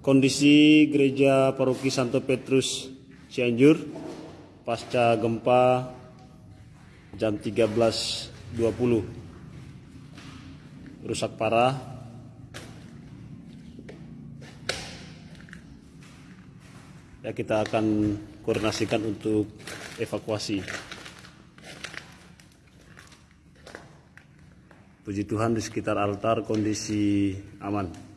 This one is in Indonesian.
kondisi gereja paroki Santo Petrus Cianjur pasca gempa jam 13.20 rusak parah. Ya kita akan koordinasikan untuk evakuasi. Puji Tuhan di sekitar altar kondisi aman.